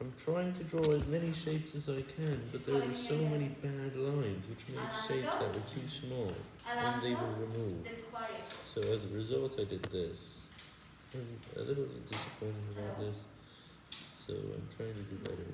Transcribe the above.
I'm trying to draw as many shapes as I can, but there were so many bad lines which made shapes that were too small and they were removed. So as a result I did this. I'm a little disappointed about this, so I'm trying to do better.